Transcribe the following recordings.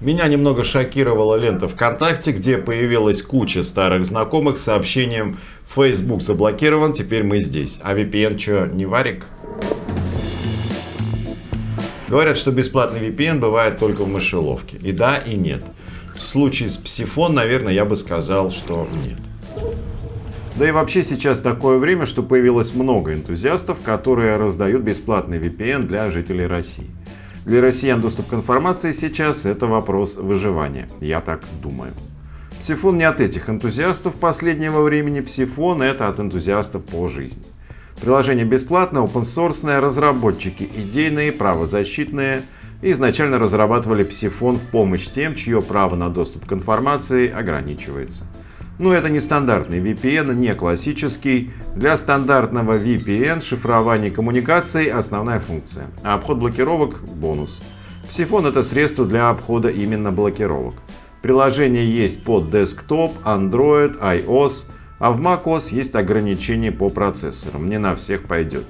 Меня немного шокировала лента ВКонтакте, где появилась куча старых знакомых с сообщением Facebook заблокирован, теперь мы здесь. А VPN что, не варик? Говорят, что бесплатный VPN бывает только в мышеловке. И да, и нет. В случае с Псифон, наверное, я бы сказал, что нет. Да и вообще сейчас такое время, что появилось много энтузиастов, которые раздают бесплатный VPN для жителей России. Для россиян доступ к информации сейчас это вопрос выживания, я так думаю. Псифон не от этих энтузиастов последнего времени, Псифон это от энтузиастов по жизни. Приложение бесплатное, open source, разработчики идейные, правозащитные, изначально разрабатывали Псифон в помощь тем, чье право на доступ к информации ограничивается. Но это не стандартный VPN, не классический. Для стандартного VPN шифрование коммуникаций – основная функция, а обход блокировок – бонус. Псифон – это средство для обхода именно блокировок. Приложение есть под Desktop, Android, iOS, а в macOS есть ограничения по процессорам, не на всех пойдет.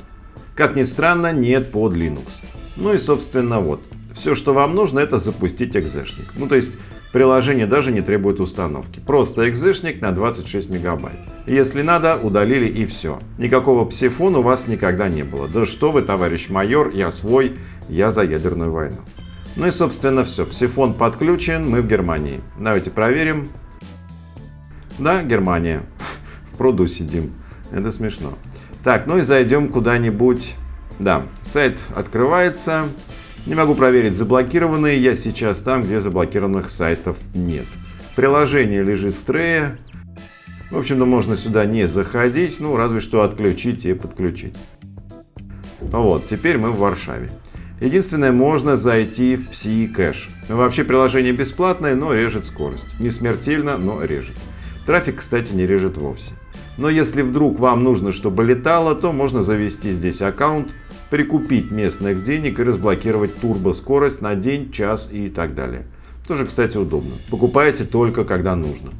Как ни странно, нет под Linux. Ну и собственно вот, все что вам нужно это запустить экзешник. Ну то есть Приложение даже не требует установки. Просто экзешник на 26 мегабайт. Если надо, удалили и все. Никакого псифона у вас никогда не было. Да что вы, товарищ майор, я свой, я за ядерную войну. Ну и собственно все. Псифон подключен, мы в Германии. Давайте проверим. Да, Германия. В пруду сидим. Это смешно. Так, ну и зайдем куда-нибудь. Да, сайт открывается. Не могу проверить заблокированные, я сейчас там, где заблокированных сайтов нет. Приложение лежит в трее. В общем-то, можно сюда не заходить, ну, разве что отключить и подключить. Вот, теперь мы в Варшаве. Единственное, можно зайти в Psi-кэш. Вообще приложение бесплатное, но режет скорость. Не смертельно, но режет. Трафик, кстати, не режет вовсе. Но если вдруг вам нужно, чтобы летало, то можно завести здесь аккаунт прикупить местных денег и разблокировать турбоскорость на день, час и так далее. Тоже, кстати, удобно. Покупаете только когда нужно.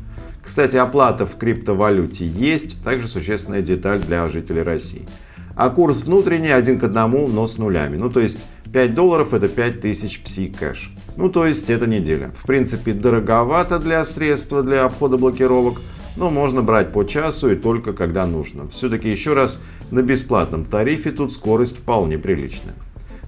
Кстати, оплата в криптовалюте есть, также существенная деталь для жителей России. А курс внутренний один к одному, но с нулями. Ну, то есть 5 долларов это 5000 пси кэш. Ну, то есть это неделя. В принципе, дороговато для средства для обхода блокировок, но можно брать по часу и только когда нужно. Все-таки еще раз, на бесплатном тарифе тут скорость вполне приличная.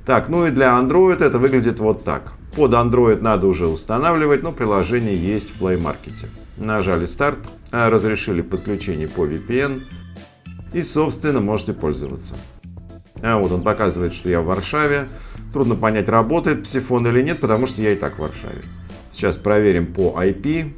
Так, ну и для Android это выглядит вот так. Под Android надо уже устанавливать, но приложение есть в Play Market. Нажали старт, а, разрешили подключение по VPN и, собственно, можете пользоваться. А вот он показывает, что я в Варшаве. Трудно понять, работает псифон или нет, потому что я и так в Варшаве. Сейчас проверим по IP.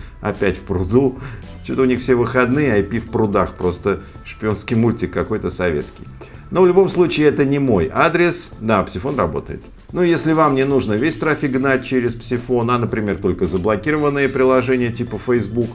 опять в пруду. Что-то у них все выходные, IP в прудах. Просто шпионский мультик какой-то советский. Но в любом случае это не мой адрес. Да, Псифон работает. Но если вам не нужно весь трафик гнать через Псифон, а, например, только заблокированные приложения типа Facebook,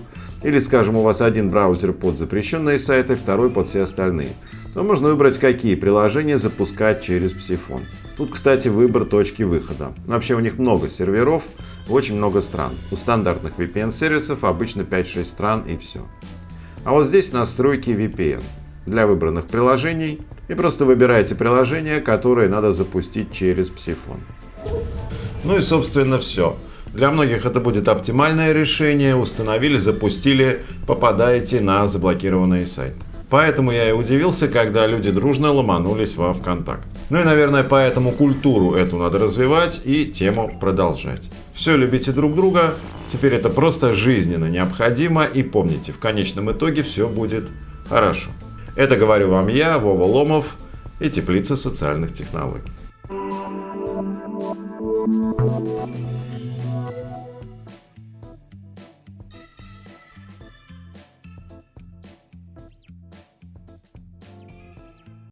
или, скажем, у вас один браузер под запрещенные сайты, второй под все остальные, то можно выбрать, какие приложения запускать через Псифон. Тут, кстати, выбор точки выхода. Вообще у них много серверов, очень много стран. У стандартных VPN-сервисов обычно 5-6 стран и все. А вот здесь настройки VPN для выбранных приложений и просто выбираете приложение, которое надо запустить через Psiphone. Ну и собственно все. Для многих это будет оптимальное решение. Установили, запустили, попадаете на заблокированные сайты. Поэтому я и удивился, когда люди дружно ломанулись во ВКонтакт. Ну и, наверное, поэтому культуру эту надо развивать и тему продолжать. Все любите друг друга, теперь это просто жизненно необходимо и помните, в конечном итоге все будет хорошо. Это говорю вам я, Вова Ломов и Теплица социальных технологий.